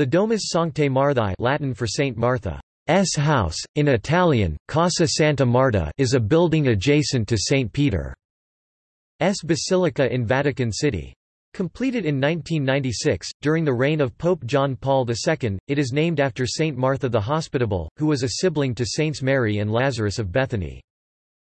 The Domus Sanctae Marthae Latin for Saint Martha's house, in Italian, Casa Santa Marta is a building adjacent to St. Peter's Basilica in Vatican City. Completed in 1996, during the reign of Pope John Paul II, it is named after Saint Martha the Hospitable, who was a sibling to Saints Mary and Lazarus of Bethany.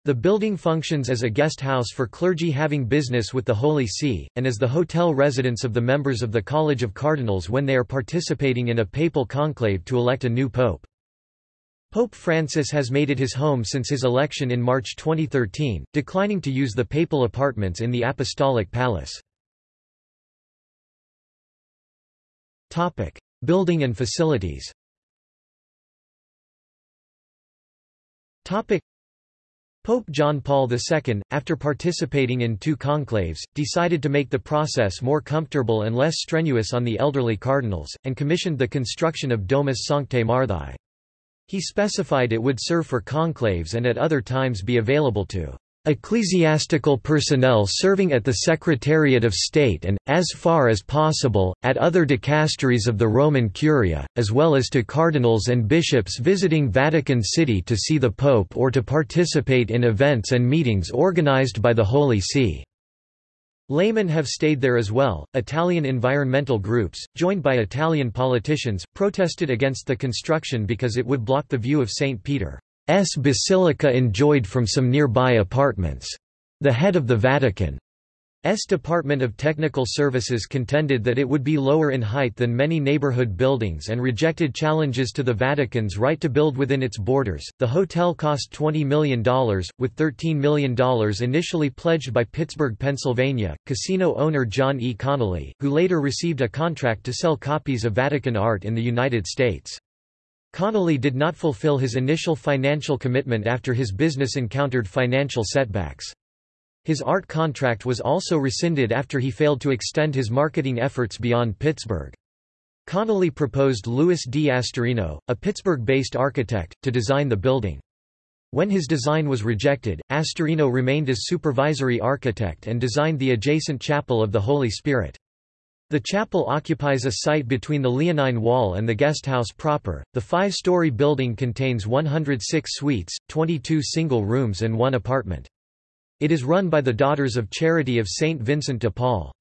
The building functions as a guest house for clergy having business with the Holy See, and as the hotel residence of the members of the College of Cardinals when they are participating in a papal conclave to elect a new pope. Pope Francis has made it his home since his election in March 2013, declining to use the papal apartments in the Apostolic Palace. Building and facilities Pope John Paul II, after participating in two conclaves, decided to make the process more comfortable and less strenuous on the elderly cardinals, and commissioned the construction of Domus Sanctae Marthae. He specified it would serve for conclaves and at other times be available to ecclesiastical personnel serving at the Secretariat of State and, as far as possible, at other dicasteries of the Roman Curia, as well as to cardinals and bishops visiting Vatican City to see the Pope or to participate in events and meetings organized by the Holy See. Laymen have stayed there as well. Italian environmental groups, joined by Italian politicians, protested against the construction because it would block the view of St. Peter. S basilica enjoyed from some nearby apartments. The head of the Vatican S Department of Technical Services contended that it would be lower in height than many neighborhood buildings and rejected challenges to the Vatican's right to build within its borders. The hotel cost $20 million, with $13 million initially pledged by Pittsburgh, Pennsylvania, casino owner John E. Connelly, who later received a contract to sell copies of Vatican art in the United States. Connelly did not fulfill his initial financial commitment after his business encountered financial setbacks. His art contract was also rescinded after he failed to extend his marketing efforts beyond Pittsburgh. Connelly proposed Louis D. Astorino, a Pittsburgh-based architect, to design the building. When his design was rejected, Astorino remained as supervisory architect and designed the adjacent Chapel of the Holy Spirit. The chapel occupies a site between the Leonine Wall and the guest house proper. The five story building contains 106 suites, 22 single rooms, and one apartment. It is run by the Daughters of Charity of St. Vincent de Paul.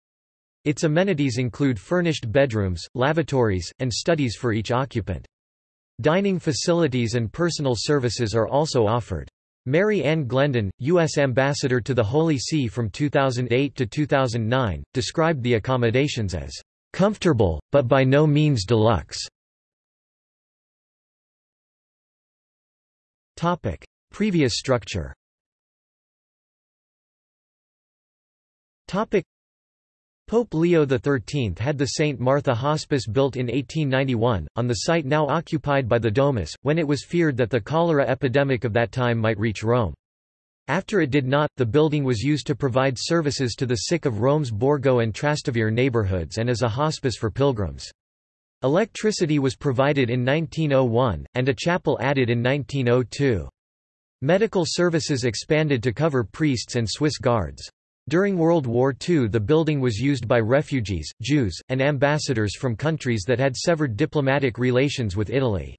Its amenities include furnished bedrooms, lavatories, and studies for each occupant. Dining facilities and personal services are also offered. Mary Ann Glendon, U.S. Ambassador to the Holy See from 2008 to 2009, described the accommodations as comfortable, but by no means deluxe. Topic: Previous structure Pope Leo XIII had the St. Martha Hospice built in 1891, on the site now occupied by the Domus, when it was feared that the cholera epidemic of that time might reach Rome. After it did not, the building was used to provide services to the sick of Rome's Borgo and Trastevere neighborhoods and as a hospice for pilgrims. Electricity was provided in 1901, and a chapel added in 1902. Medical services expanded to cover priests and Swiss guards. During World War II the building was used by refugees, Jews, and ambassadors from countries that had severed diplomatic relations with Italy.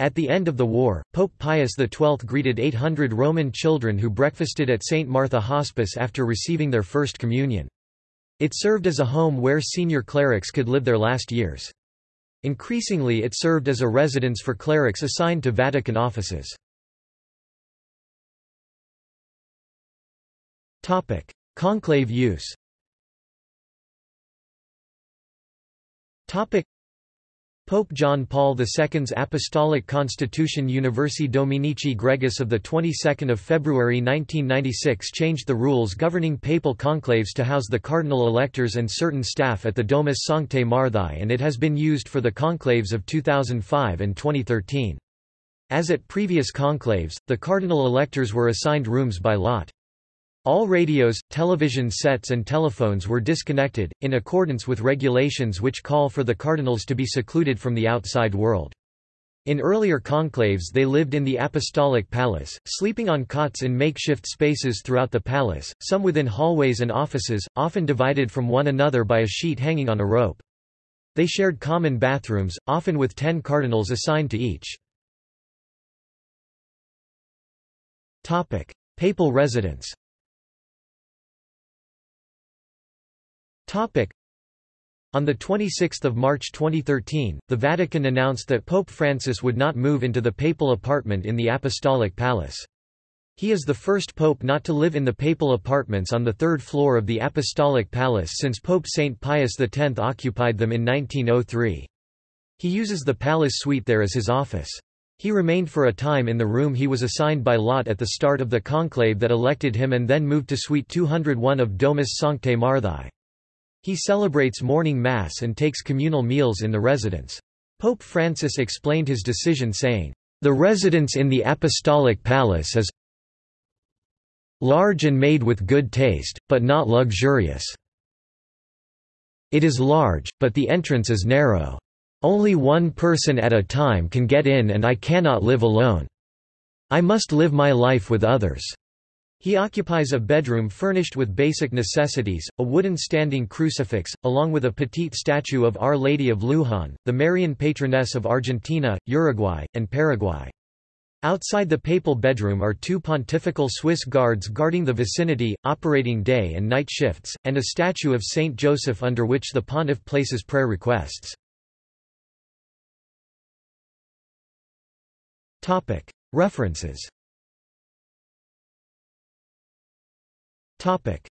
At the end of the war, Pope Pius XII greeted 800 Roman children who breakfasted at St. Martha Hospice after receiving their First Communion. It served as a home where senior clerics could live their last years. Increasingly it served as a residence for clerics assigned to Vatican offices. Conclave use Pope John Paul II's Apostolic Constitution Universi Dominici Gregis of the 22nd February 1996 changed the rules governing papal conclaves to house the cardinal electors and certain staff at the Domus Sanctae Marthae and it has been used for the conclaves of 2005 and 2013. As at previous conclaves, the cardinal electors were assigned rooms by lot. All radios, television sets and telephones were disconnected, in accordance with regulations which call for the cardinals to be secluded from the outside world. In earlier conclaves they lived in the Apostolic Palace, sleeping on cots in makeshift spaces throughout the palace, some within hallways and offices, often divided from one another by a sheet hanging on a rope. They shared common bathrooms, often with ten cardinals assigned to each. Papal residence on 26 March 2013, the Vatican announced that Pope Francis would not move into the papal apartment in the Apostolic Palace. He is the first pope not to live in the papal apartments on the third floor of the Apostolic Palace since Pope St. Pius X occupied them in 1903. He uses the palace suite there as his office. He remained for a time in the room he was assigned by lot at the start of the conclave that elected him and then moved to Suite 201 of Domus Sanctae Marthae. He celebrates morning Mass and takes communal meals in the residence. Pope Francis explained his decision saying, "...the residence in the Apostolic Palace is large and made with good taste, but not luxurious. It is large, but the entrance is narrow. Only one person at a time can get in and I cannot live alone. I must live my life with others." He occupies a bedroom furnished with basic necessities, a wooden standing crucifix, along with a petite statue of Our Lady of Luján, the Marian patroness of Argentina, Uruguay, and Paraguay. Outside the papal bedroom are two pontifical Swiss guards guarding the vicinity, operating day and night shifts, and a statue of Saint Joseph under which the pontiff places prayer requests. References Topic